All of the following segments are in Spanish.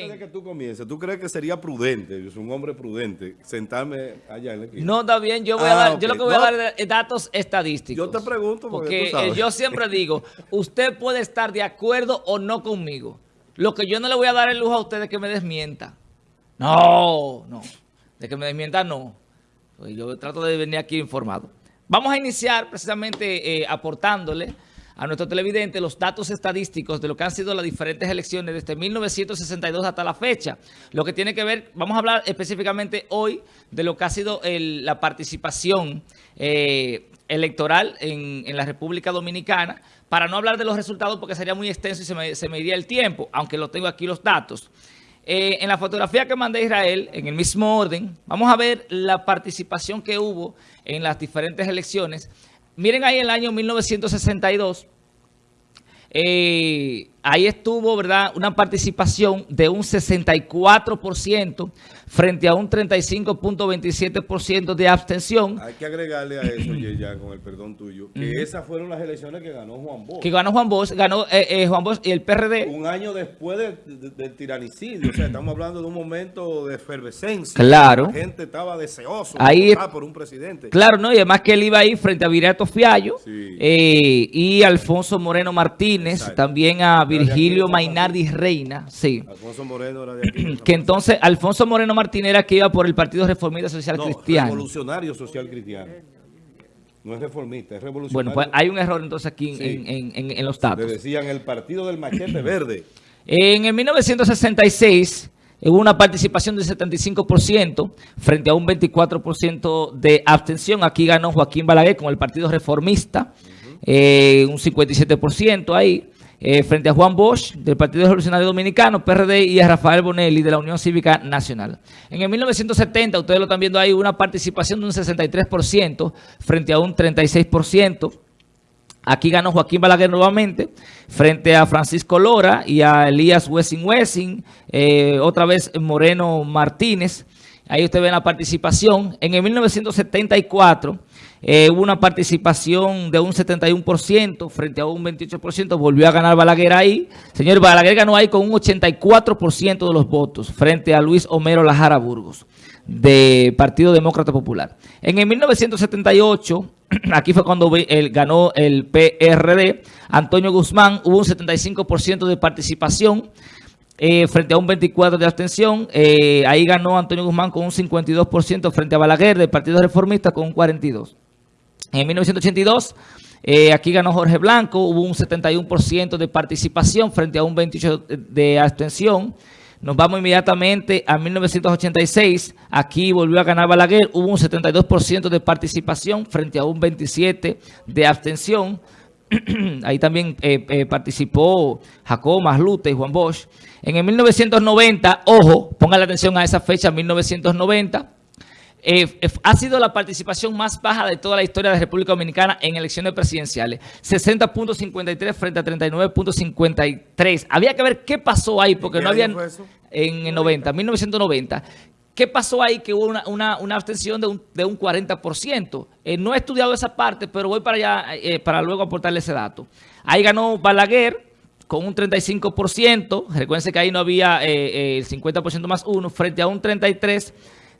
Antes de que tú comiences, ¿tú crees que sería prudente, yo soy un hombre prudente, sentarme allá en la esquina? No, está bien, yo voy a Ah, dar, yo lo que voy No. a dar es datos estadísticos. Yo te pregunto porque porque tú sabes. eh, yo siempre digo, usted puede estar de acuerdo o no conmigo. Lo que yo no le voy a dar el lujo a usted de que me desmienta. No, no. De que me desmienta, no. Pues yo trato de venir aquí informado. Vamos a iniciar precisamente eh, aportándole a nuestro televidente los datos estadísticos de lo que han sido las diferentes elecciones desde 1962 hasta la fecha. Lo que tiene que ver, vamos a hablar específicamente hoy de lo que ha sido la participación eh, electoral en, en la República Dominicana, para no hablar de los resultados porque sería muy extenso y se me, se me iría el tiempo, aunque lo tengo aquí los datos. Eh, en la fotografía que mandé a Israel, en el mismo orden, vamos a ver la participación que hubo en las diferentes elecciones. Miren ahí el año 1962, eh, ahí estuvo, ¿verdad?, una participación de un 64% frente a un 35.27% de abstención Hay que agregarle a eso, ya con el perdón tuyo, que esas fueron las elecciones que ganó Juan Bosch. que ganó Juan Bosch, ganó eh, eh, Juan Bosch y el PRD. Un año después de- de- del tiranicidio, o sea, estamos hablando de un momento de efervescencia. Claro. La gente estaba deseoso Ahí- de votar por un presidente. Claro, ¿no? Y además que él iba ahí frente a Virato Fiallo Sí. eh, y Alfonso Moreno Martínez, Exacto. también a Virgilio Mainardi Reina, sí. Alfonso Moreno era de aquí. Que entonces Alfonso Moreno Martínez era que iba por el Partido Reformista Social no, Cristiano. revolucionario social cristiano. No es reformista, es revolucionario. Bueno, pues hay un error entonces aquí en, Sí. en- en- en- en los Le datos. decían el partido del machete verde. En el 1966 hubo una participación del 75% frente a un 24% de abstención. Aquí ganó Joaquín Balaguer con el Partido Reformista, eh, un 57% ahí, eh, frente a Juan Bosch del Partido Revolucionario Dominicano, PRD, y a Rafael Bonelli de la Unión Cívica Nacional. En el 1970, ustedes lo están viendo ahí, una participación de un 63% frente a un 36%. Aquí ganó Joaquín Balaguer nuevamente frente a Francisco Lora y a Elías Wessing Wessing, eh, otra vez Moreno Martínez. Ahí usted ve la participación. En el 1974 eh, hubo una participación de un 71% frente a un 28%. Volvió a ganar Balaguer ahí. Señor, Balaguer ganó ahí con un 84% de los votos frente a Luis Homero Lajara Burgos de Partido Demócrata Popular. En el 1978, aquí fue cuando ganó el PRD, Antonio Guzmán, hubo un 75% de participación eh, frente a un 24% de abstención. Eh, ahí ganó Antonio Guzmán con un 52% frente a Balaguer del Partido Reformista con un 42%. En 1982, eh, aquí ganó Jorge Blanco, hubo un 71% de participación frente a un 28% de abstención. Nos vamos inmediatamente a 1986, aquí volvió a ganar Balaguer, hubo un 72% de participación frente a un 27% de abstención. Ahí también eh, eh, participó Jacob Maslute y Juan Bosch. En el 1990, ojo, pongan la atención a esa fecha, 1990, eh, eh, ha sido la participación más baja de toda la historia de la República Dominicana en elecciones presidenciales. 60.53 frente a 39.53. Había que ver qué pasó ahí, porque ¿En no había... En el 90, 1990. ¿Qué pasó ahí? Que hubo una, una, una abstención de un, de un 40%. Eh, no he estudiado esa parte, pero voy para allá eh, para luego aportarle ese dato. Ahí ganó Balaguer con un 35%. Recuerden que ahí no había eh, el 50% más uno, frente a un 33%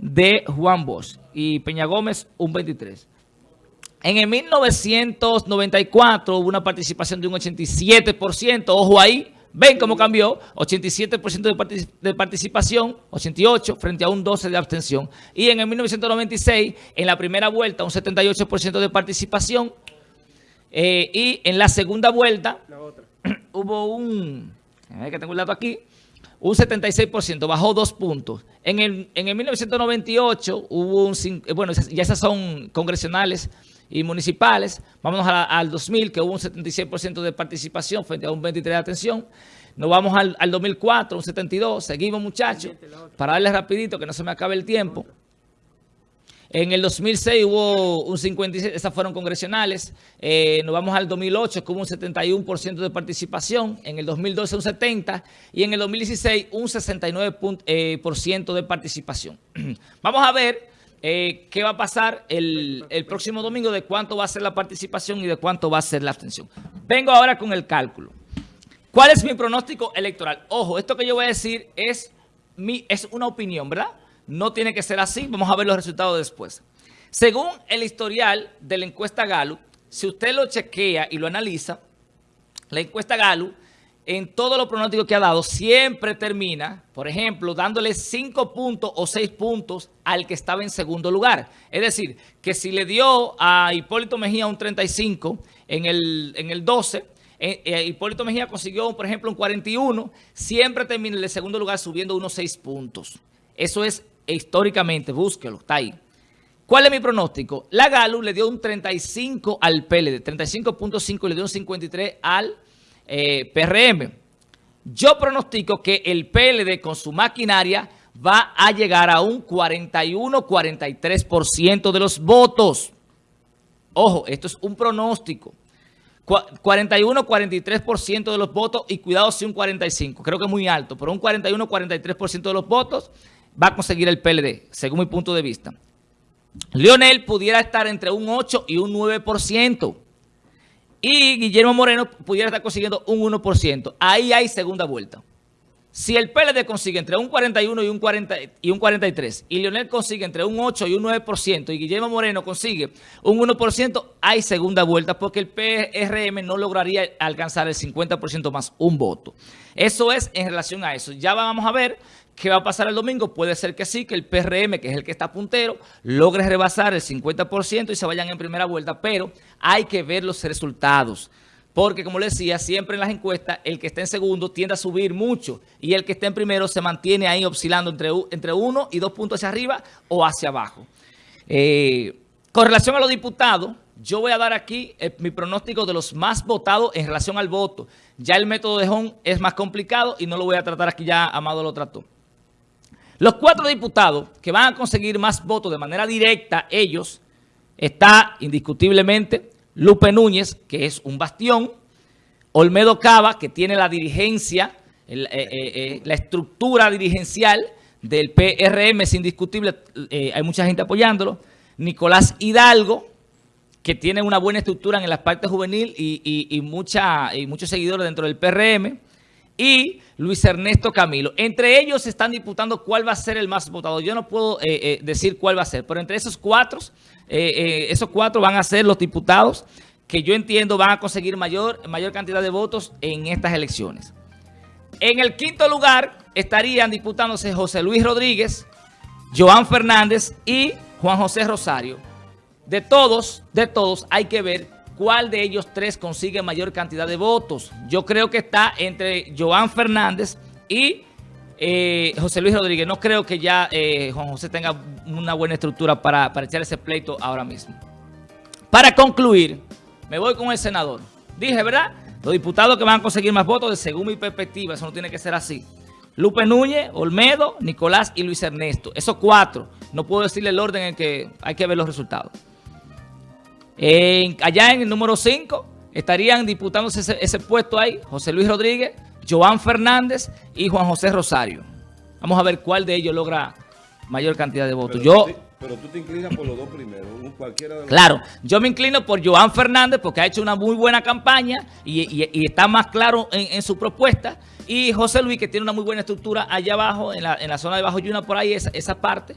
de Juan Bosch. Y Peña Gómez, un 23%. En el 1994 hubo una participación de un 87%, ojo ahí, ven cómo cambió, 87% de, partic- de participación, 88 frente a un 12 de abstención. Y en el 1996, en la primera vuelta, un 78% de participación. Eh, y en la segunda vuelta, hubo un, a ver que tengo el dato aquí, un 76%, bajó dos puntos. En el, en el 1998 hubo un, eh, bueno, ya esas son congresionales y municipales. Vámonos la- al 2000, que hubo un 76% de participación frente a un 23% de atención. Nos vamos al, al 2004, un 72%. Seguimos, muchachos, para darles rapidito, que no se me acabe el tiempo. En el 2006 hubo un 56, esas fueron congresionales. Eh, nos vamos al 2008, que hubo un 71% de participación. En el 2012 un 70%. Y en el 2016 un 69% pun- eh, por ciento de participación. Vamos a ver eh, qué va a pasar el, el próximo domingo, de cuánto va a ser la participación y de cuánto va a ser la abstención. Vengo ahora con el cálculo. ¿Cuál es mi pronóstico electoral? Ojo, esto que yo voy a decir es, mi, es una opinión, ¿verdad? No tiene que ser así. Vamos a ver los resultados después. Según el historial de la encuesta Gallup, si usted lo chequea y lo analiza, la encuesta Gallup, en todos los pronósticos que ha dado, siempre termina, por ejemplo, dándole 5 puntos o 6 puntos al que estaba en segundo lugar. Es decir, que si le dio a Hipólito Mejía un 35 en el, en el 12, eh, eh, Hipólito Mejía consiguió, por ejemplo, un 41, siempre termina en el segundo lugar subiendo unos 6 puntos. Eso es históricamente, búsquelo, está ahí. ¿Cuál es mi pronóstico? La Galo le dio un 35 al PLD, 35.5 y le dio un 53 al eh, PRM. Yo pronostico que el PLD con su maquinaria va a llegar a un 41-43% de los votos. Ojo, esto es un pronóstico. 41-43% de los votos y cuidado si un 45%. Creo que es muy alto, pero un 41-43% de los votos va a conseguir el PLD, según mi punto de vista. Lionel pudiera estar entre un 8 y un 9%. Y Guillermo Moreno pudiera estar consiguiendo un 1%. Ahí hay segunda vuelta. Si el PLD consigue entre un 41 y un, 40, y un 43 y Lionel consigue entre un 8 y un 9% y Guillermo Moreno consigue un 1%, hay segunda vuelta porque el PRM no lograría alcanzar el 50% más un voto. Eso es en relación a eso. Ya vamos a ver ¿Qué va a pasar el domingo? Puede ser que sí, que el PRM, que es el que está puntero, logre rebasar el 50% y se vayan en primera vuelta, pero hay que ver los resultados. Porque, como les decía, siempre en las encuestas, el que está en segundo tiende a subir mucho y el que está en primero se mantiene ahí oscilando entre, entre uno y dos puntos hacia arriba o hacia abajo. Eh, con relación a los diputados, yo voy a dar aquí eh, mi pronóstico de los más votados en relación al voto. Ya el método de Home es más complicado y no lo voy a tratar aquí ya, Amado lo trató. Los cuatro diputados que van a conseguir más votos de manera directa, ellos, está indiscutiblemente Lupe Núñez, que es un bastión, Olmedo Cava, que tiene la dirigencia, eh, eh, eh, la estructura dirigencial del PRM, es indiscutible, hay mucha gente apoyándolo, Nicolás Hidalgo, que tiene una buena estructura en la parte juvenil y, y muchos seguidores dentro del PRM, y Luis Ernesto Camilo. Entre ellos están disputando cuál va a ser el más votado. Yo no puedo eh, eh, decir cuál va a ser, pero entre esos cuatro, eh, esos cuatro van a ser los diputados que yo entiendo van a conseguir mayor, mayor cantidad de votos en estas elecciones. En el quinto lugar estarían disputándose José Luis Rodríguez, Joan Fernández y Juan José Rosario. De todos, de todos hay que ver cuál de ellos tres consigue mayor cantidad de votos. Yo creo que está entre Joan Fernández y eh, José Luis Rodríguez. No creo que ya eh, Juan José tenga una buena estructura para, para echar ese pleito ahora mismo. Para concluir, me voy con el senador. Dije, ¿verdad? Los diputados que van a conseguir más votos, según mi perspectiva, eso no tiene que ser así. Lupe Núñez, Olmedo, Nicolás y Luis Ernesto. Esos cuatro. No puedo decirle el orden en que hay que ver los resultados allá en el número 5 estarían disputándose ese, puesto ahí José Luis Rodríguez, Joan Fernández y Juan José Rosario. Vamos a ver cuál de ellos logra mayor cantidad de votos. Pero, yo, tú, te, pero tú te inclinas por los dos primeros, cualquiera de los Claro, yo me inclino por Joan Fernández porque ha hecho una muy buena campaña y, está más claro en, su propuesta. Y José Luis, que tiene una muy buena estructura allá abajo, en la, zona de Bajo Yuna, por ahí, esa, esa parte.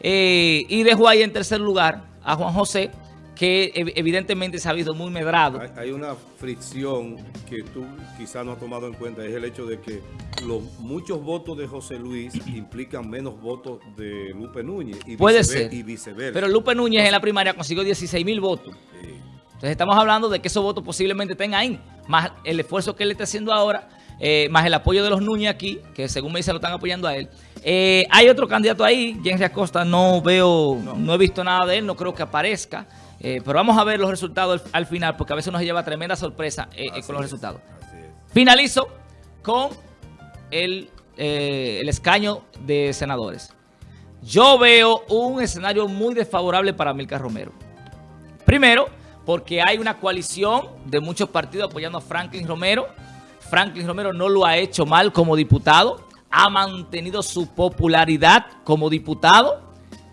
Eh, y dejo ahí en tercer lugar a Juan José, que evidentemente se ha visto muy medrado. Hay, una fricción que tú quizás no has tomado en cuenta, es el hecho de que los muchos votos de José Luis implican menos votos de Lupe Núñez. Y Puede ser. Y viceversa. Pero Lupe Núñez en la primaria consiguió 16 mil votos. Entonces estamos hablando de que esos votos posiblemente estén ahí, más el esfuerzo que él está haciendo ahora, eh, más el apoyo de los Núñez aquí, que según me dicen lo están apoyando a él. Eh, hay otro candidato ahí, Jenry Acosta, no veo, no he visto nada de él, no creo que aparezca. Eh, pero vamos a ver los resultados al, final, porque a veces nos lleva tremenda sorpresa eh, eh, con los resultados. Finalizo con el, el escaño de senadores. Yo veo un escenario muy desfavorable para Milka Romero. Primero, porque hay una coalición de muchos partidos apoyando a Franklin Romero. Franklin Romero no lo ha hecho mal como diputado. Ha mantenido su popularidad como diputado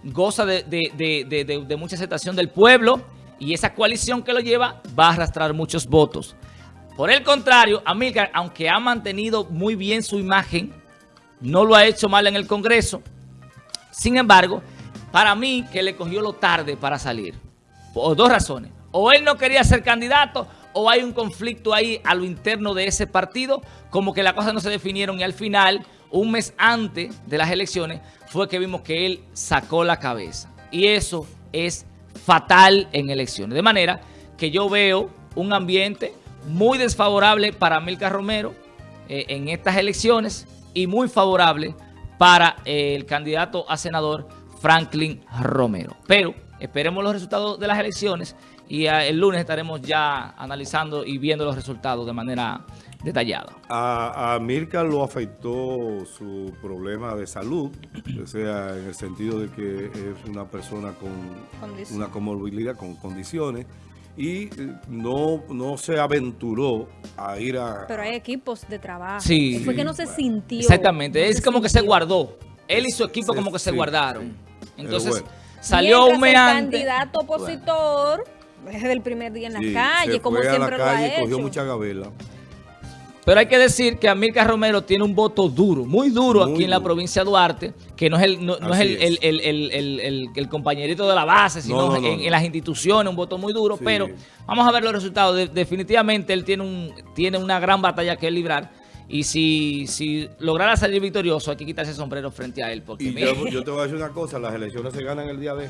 goza de, mucha aceptación del pueblo y esa coalición que lo lleva va a arrastrar muchos votos. Por el contrario, Amílcar, aunque ha mantenido muy bien su imagen, no lo ha hecho mal en el Congreso. Sin embargo, para mí que le cogió lo tarde para salir. Por dos razones. O él no quería ser candidato o hay un conflicto ahí a lo interno de ese partido, como que las cosas no se definieron y al final, un mes antes de las elecciones, fue que vimos que él sacó la cabeza. Y eso es fatal en elecciones. De manera que yo veo un ambiente muy desfavorable para Milka Romero eh, en estas elecciones y muy favorable para eh, el candidato a senador Franklin Romero. Pero esperemos los resultados de las elecciones y eh, el lunes estaremos ya analizando y viendo los resultados de manera detallada. A, a Mirka lo afectó su problema de salud, o sea, en el sentido de que es una persona con Condición. una comorbilidad, con condiciones, y eh, no, no se aventuró a ir a... Pero hay equipos de trabajo. Sí. Fue que no se bueno. sintió. Exactamente, no es como que se guardó. Él y su equipo como que se guardaron. sí. Entonces, bueno. salió mes el candidato opositor desde el primer día en la Sí, calle, se como a siempre la lo calle ha y cogió mucha gabela. Pero hay que decir que Amílcar Romero tiene un voto duro, muy duro Muy aquí en la provincia de Duarte, que no es el, no, no es el, es. el- el- el- compañerito de la base, sino No, no, no, en, las instituciones, un voto muy duro. Sí. Pero vamos a ver los resultados. De- definitivamente él tiene, un, tiene una gran batalla que librar. Y si, si lograra salir victorioso, hay que quitarse el sombrero frente a él. Porque Y yo, yo te voy a decir una cosa, las elecciones se ganan el día de...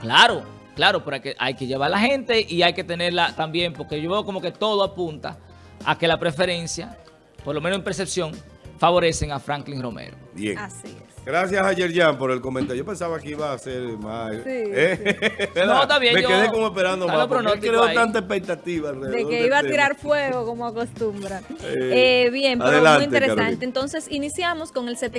Claro, claro, pero hay que, hay que llevar a la gente y hay que tenerla también, porque yo veo como que todo apunta a que la preferencia, por lo menos en percepción, favorecen a Franklin Romero. Bien. Así es. Gracias a Yerjan por el comentario. Yo pensaba que iba a ser más... Sí, ¿eh? No, está bien, Me yo- quedé como esperando está más. pronóstico creó ahí. tanta expectativa alrededor De que iba a tema. tirar fuego como acostumbra. Eh, Eh, bien, pero adelante, muy interesante. Carolina. Entonces, iniciamos con el 70.